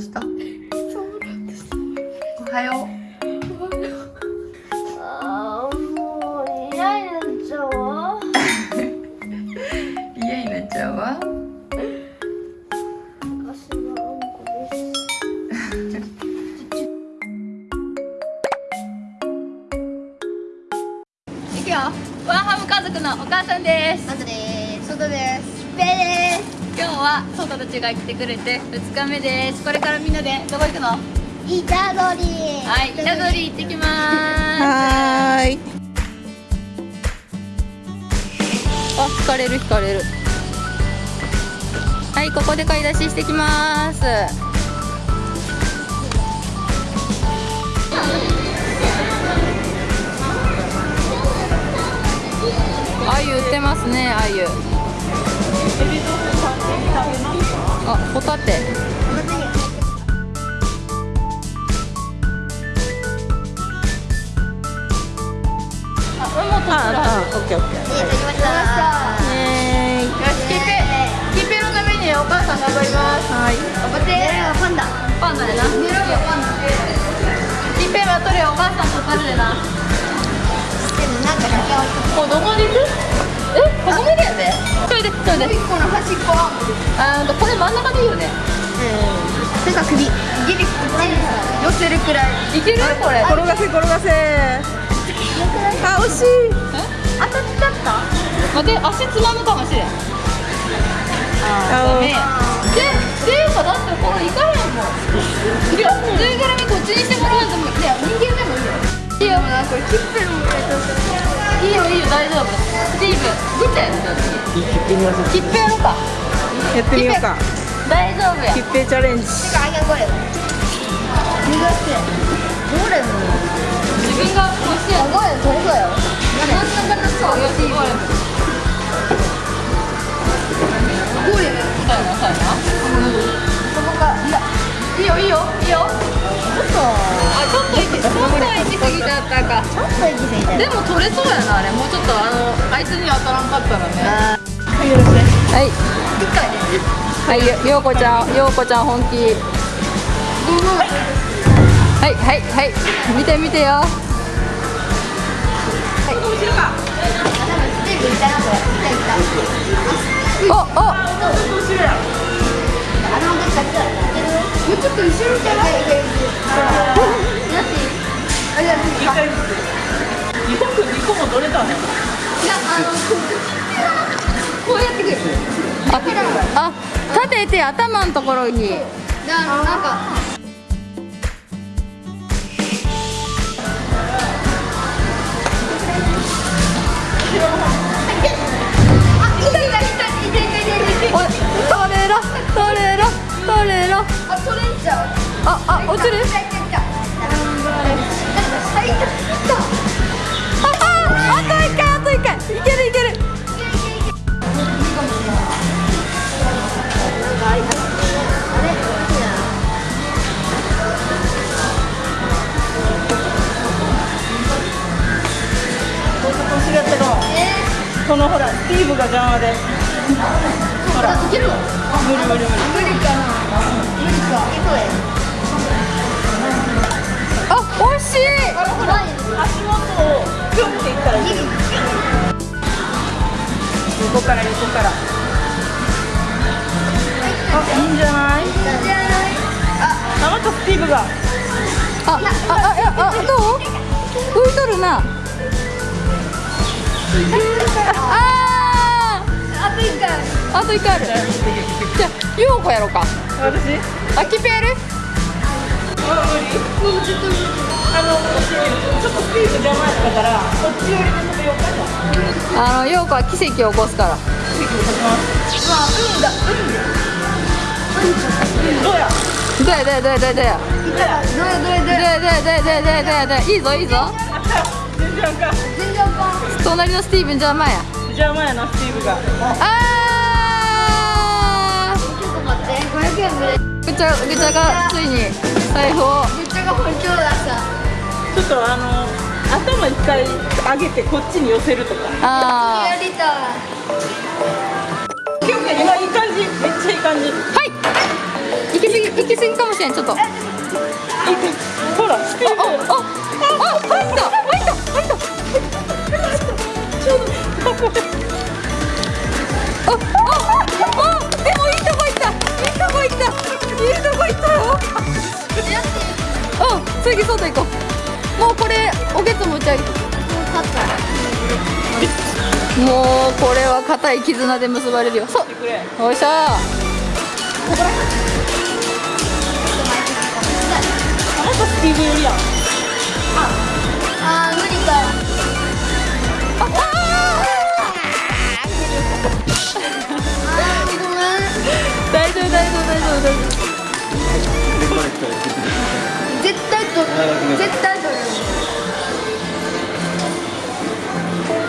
した。はソタたちが来てくれて2日目ですこれからみんなでどこ行くのイタドリはい板取り行ってきますはい。あ、引かれる引かれるはい、ここで買い出ししてきますあゆ売ってますね、あゆあ、ホタテ。あ、あ、あ、オッケーオッケー。できましたねよし、キーペキーペのためにお母さん頑張ります。はい。頑張って。パンダ。パンダやな。ネロがパンダキーペはお母さんとパルでな。でもなんかだけはもうどこに行く？え、ここまでやで。それで、それで一個の端っこはあーと、これ真ん中でいいよねうん手が首ギリ寄せるくらいいけるこれ転がせ転がせ。あ、惜しい。当たっちゃった待って、足つまむかもしれんあダメやで、っていうかだってよねだって切符やろうか。やってみようか。大丈夫や。切符チャレンジ。てかあげこれ逃がして。どれも。自分が欲しいやすごい取れそうよ真ん中のそうよ。しゴーレムゴーレムそうやなそうやなそこか。いやいいよいいよいいよあちょっと行きちょっと行き過ぎちゃったか。ちょっと行き過ぎたでも取れそうやなあれ。もうちょっとあのあいつに当たらんかったらね。あはい。一回ではいよようこちゃんようこちゃん本気。はいはいはい。見て見てよ。おおもうちょっと後ろじゃないいけるなしあれだいや二個二個も取れたね。あのこうやってくる。ああ立てて頭のところに。ななんかああ落ちる？いたいたいたあいたいたあああと一回あいけるいける。このほらスティーブが邪魔で。ほら。いける無理無理無理。無理あ惜しいあのほら足元をピョンっていったらいい。横から横から。あ、いいんじゃない？あ、またスティーブが。あああいやあどう？浮いとるなああと一回ーあと一回あるじゃあようこやろうか私？あキペやるあ、無理。あの、ちょっとスティーブ邪魔やったから、こっち寄りで止めようかじゃあ。あのようこは奇跡を起こすからどうや？どうやどうやどうやどうや？どうや運だどれどれどれどうやどうやどうやどうやどうやどうや？どうやいいぞいいぞあった。全然あかん。全然あかん隣のスティーブン邪魔や邪魔やなスティーブが。あちょっと待って500円でーぐちゃぐちゃがついに財布を。めっちゃが本調ださちょっとあの頭一回上げてこっちに寄せるとか。あやりたい今いい感じ。めっちゃいい感じ。ーはい。行き過ぎ行き過ぎかもしれんちょっと。あほらスピード。あああ入った入った入った。ああうん次外行こう。もうこれおけつ持ち上げもうこれは固い絆で結ばれるよ。そう。くれよいしょ。ああー無理か。大丈夫大丈夫大丈夫大丈絶対取る絶対取る。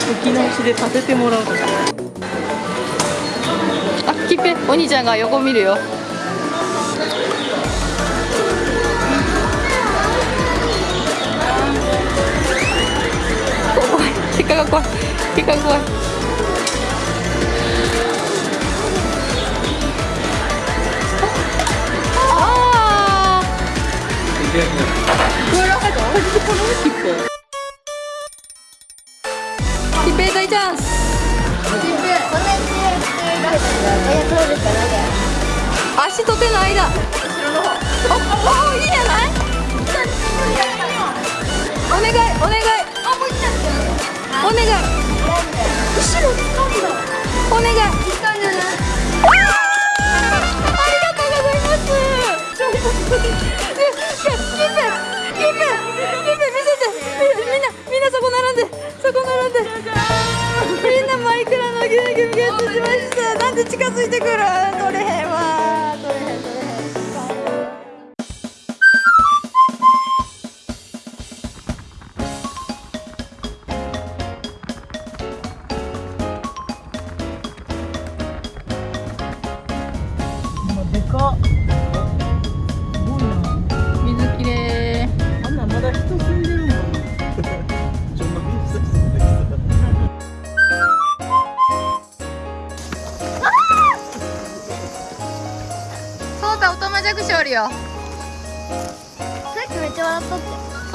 吹き直しで立ててもらうとか。夫あきぺお兄ちゃんが横見るよ。怖い。結果が怖い。結果が怖い。あー。お願いあーありがとうございます。キープキープキープ見せてみみんなみんなそこ並んでそこ並んでみんなマイクラのゲームゲットしましたなんで近づいてくる取れへんわ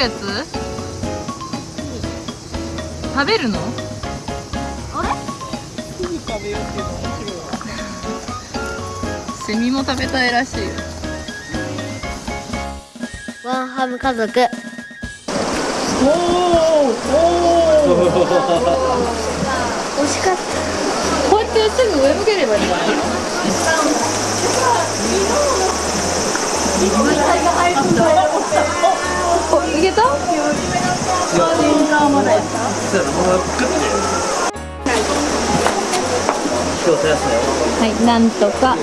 やつ？食べるの？あれ？すぐ食べようっていうの面白いわ。セミも食べたいらしいよ。ワンハム家族。おおお惜しかった。こうやってすぐ上向ければいいんじゃないおいけた？はい、なんとか。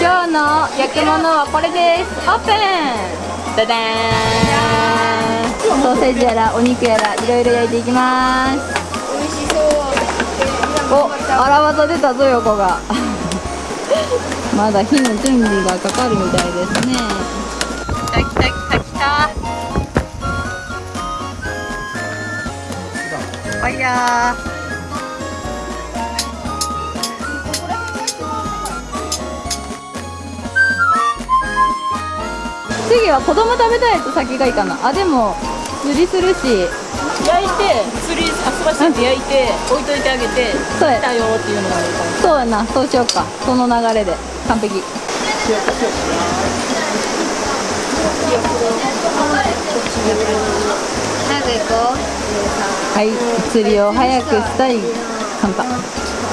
今日の焼き物はこれです。オープン。ダダーン。ソーセージやらお肉やらいろいろ焼いていきます。美味しそう。お、荒技出たぞ横がまだ火の準備がかかるみたいですね。来た来た来た来た。ファイヤー次は子供食べたいやつ先がいいかなあでも釣りするし。焼いて釣りあそばして焼いて置いといてあげてそうや。来たよっていうのがいいかもそうやな。そうしようか。その流れで完璧。はい釣りを早くしたい。カンパ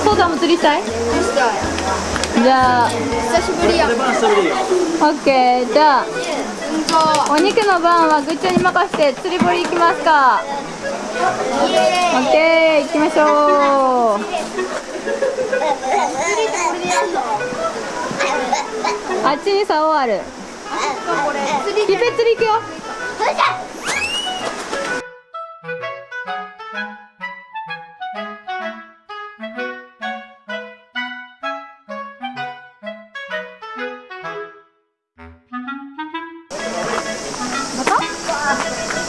父さんも釣りしたい？じゃあ。久しぶりや。うんオッケー。じゃあお肉の番はぐっちゃんに任せて釣り堀行きますか。オッケー行きましょうあっちに竿ある。キペ釣り行くよ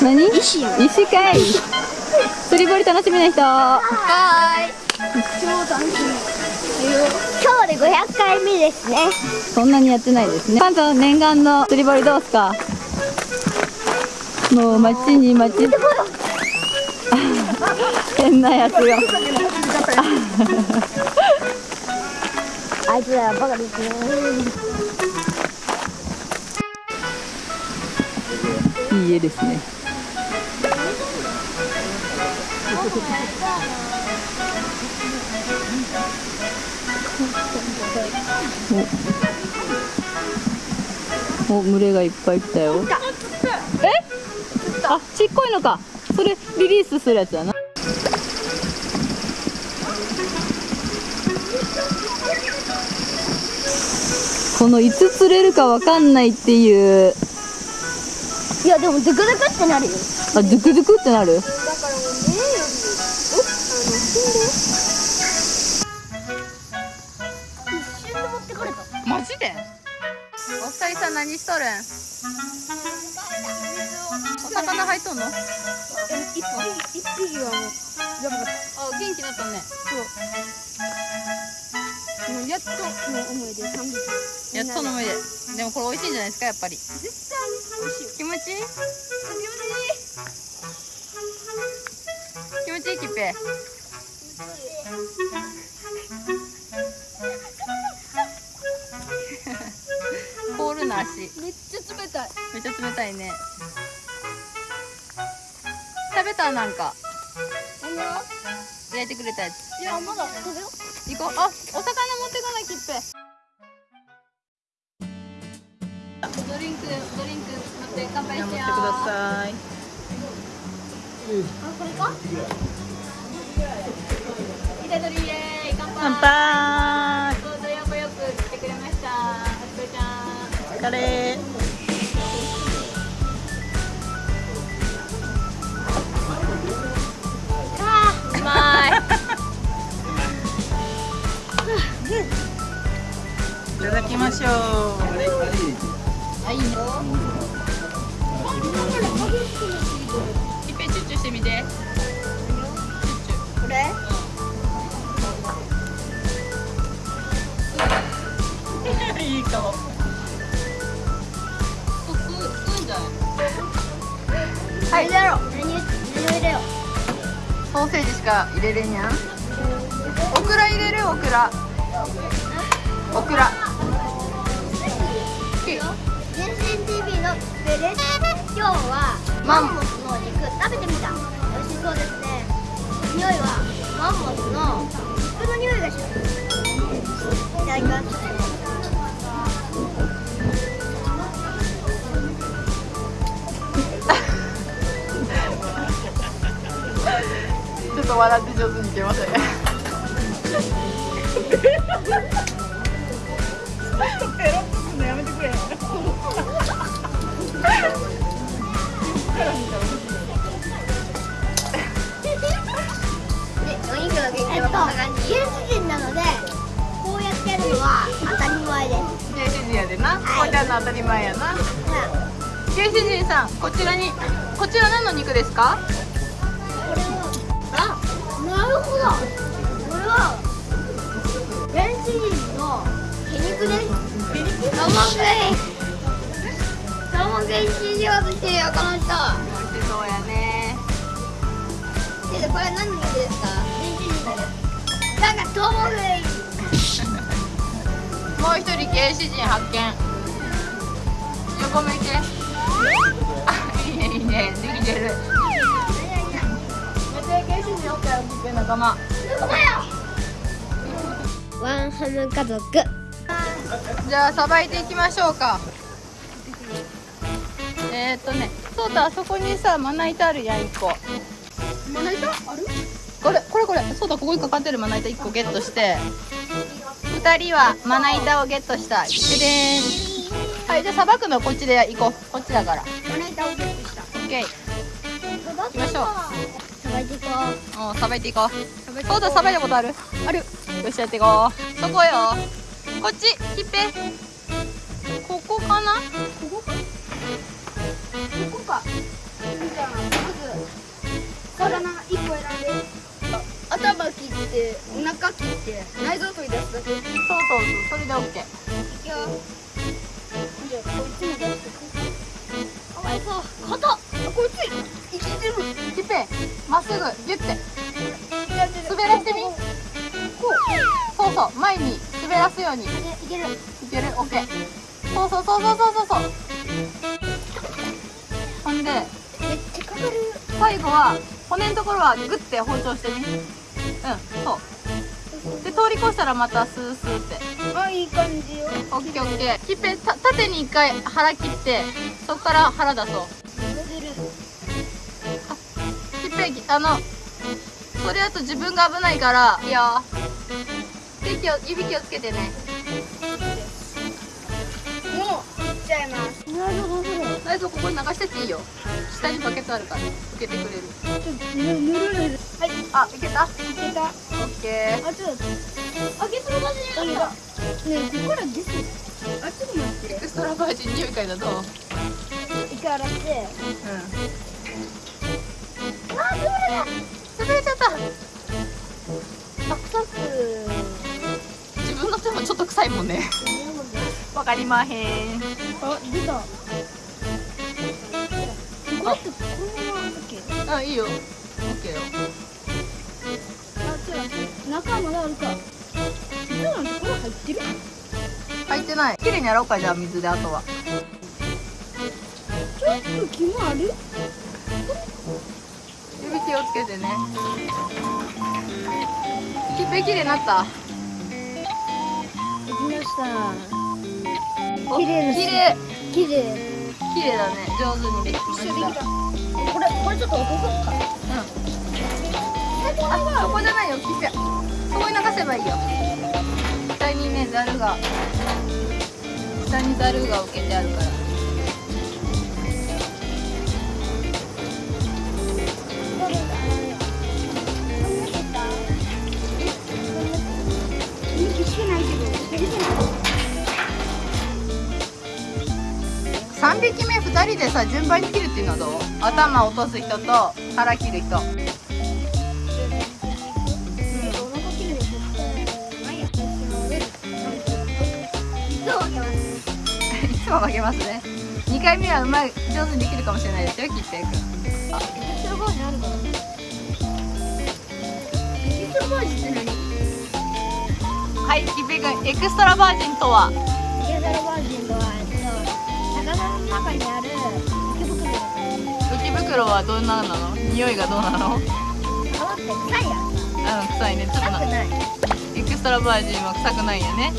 何？石石かい。釣り堀楽しみな人。はーい。超楽しみ今日で500回目ですね。そんなにやってないですね。パンさん念願の釣り堀どうすか？もう待ちに待ち。変なやつよ あいつらバカですね。いい絵ですね。おお群れがいっぱい来たよ。え？あちっこいのか。それリリースするやつだな。このいつ釣れるかわかんないっていう。いやでもズクズクってなるよ。あドゥクドゥクってなる？るん。お魚入っとんの？あ一匹。一匹。はもうやばかった元気になったねもうやっとの思いで3匹。やっとの上ででもこれ美味しいんじゃないですかやっぱり絶対美味しいよ気持ちいい気持ちいいキッペ凍るな足。めっちゃ冷たい。めっちゃ冷たいね。食べた？なんか。焼いてくれたやつ。いやまだ食べよ行こう。あお魚持ってこないキッペドリンクドリンク持って乾杯しよう。さいあこれか？イタドリイエーイ乾杯乾杯きましょうあい。い。ねキッペチュッチュしてみてこれい。い。かもそうんじゃない。はい。入れろ何何入れよソーセージしか入れれんやんオクラ入れるオクラオクラ TV のベレス今日はマンモスの肉食べてみた。美味しそうです。ね匂いはマンモスの肉の匂いがします。いただきます。ちょっと笑って上手にいけませんか？あなるほど。これは原始人の毛肉ですサーモン食いサーモン食いしようとしてるよこの人。美味しそうやね。でこれ何の肉ですかなんかトウモ食いもう一人原始人発見。横向いて。あいいねいいね。できてるめっちゃ原始人お仲間ワンハム家族。じゃあさばいていきましょうか。えー、っとねそうだあそこにさまな板あるやん1個。まな板ある？これこれこれ。そうだここにかかってるまな板1個ゲットして。2人はまな板をゲットした。ででーん。はいじゃあさばくのこっちで行こう。こっちだから。まな板をゲットした。オッケー行きましょうさばいていこおさばいていこう。そうださばいたことある？ある。よしやっていこう。そこよ。こっちひっぺここかな？ここか？ここか。じゃあまず魚一個選んで。頭切ってお腹切って内臓取り出すだけ。そうそうそうそれでオッケー。いくよ。じゃあこいつも出してく。かわいそう硬っ。あこいつ生きてまっすぐギュッて滑らしてみこそうそう前に滑らすようにいけるいけるオッケーそうそうそうそうそうそうほんで最後は骨のところはグッて包丁してみうんそうで通り越したらまたスースーってあいい感じよオッケーオッケーひっぺ縦に一回腹切ってそこから腹出そうひっぺあのそれだと自分が危ないからいいよ手気を指気をつけてね。もういっちゃいます。内臓ここに流してっていいよ。下にバケツあるから受けてくれる。はい。あいけた？いけた。オッケー。あちょっとあげその場所にあったねえここから出てあちょっと待って。エクストラバージン匂い嗅いだどう？一回洗って。うんあ潰れ潰れちゃったたサクサク自分の手もちょっと臭いもんね。わかりまへん。あ出たこれってこのまま OK あいいよ。オッケーよ。あちょっと中まだあるか。実はこれ入ってる？入ってない。綺麗に洗おうかじゃあ水であとは。ちょっと気もある？指気をつけてね。きっぺ綺麗になった？できました。お綺麗です。綺麗綺麗綺麗だね。上手にできました。たこれこれちょっと落とそうか。うん。あそこじゃないよ。きっぺそこに流せばいいよ。下にねざるが。下にざるが置けてあるから2人でさ順番に切るっていうのはどう？頭落とす人と腹切る人。いつも負けますね。2回目はうまい上手にできるかもしれないですよ切っていくはいキペ君エクストラバージンとは？浮き袋はどんななの？匂いがどうなの？うん臭いね。ちょっとな。エクストラバージンは臭くないよね。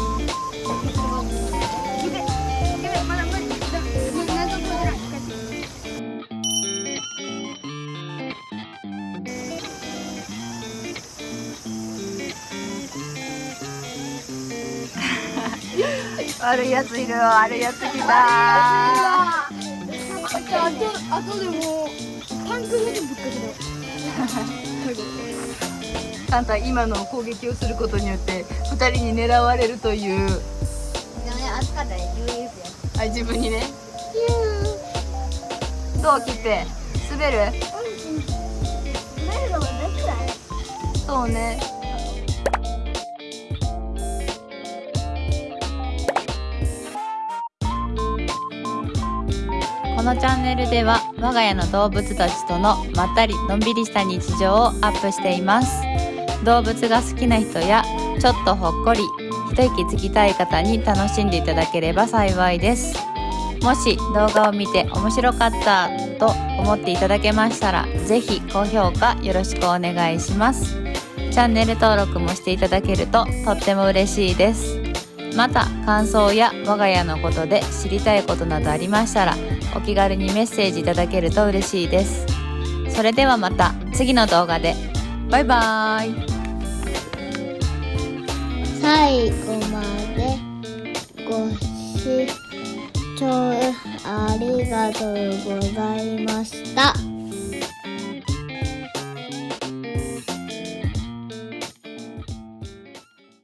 悪いやついる悪いやつ来た。あとあとでも あんた今の攻撃をすることによって2人に狙われるという。あ自分にね。どう切って。滑る。そうねこのチャンネルでは我が家の動物たちとのまったりのんびりした日常をアップしています。動物が好きな人やちょっとほっこり一息つきたい方に楽しんでいただければ幸いです。もし動画を見て面白かったと思っていただけましたらぜひ高評価よろしくお願いします。チャンネル登録もしていただけるととっても嬉しいです。また感想や我が家のことで知りたいことなどありましたらお気軽にメッセージいただけると嬉しいです。それではまた次の動画で。バイバーイ。最後までご視聴ありがとうございました。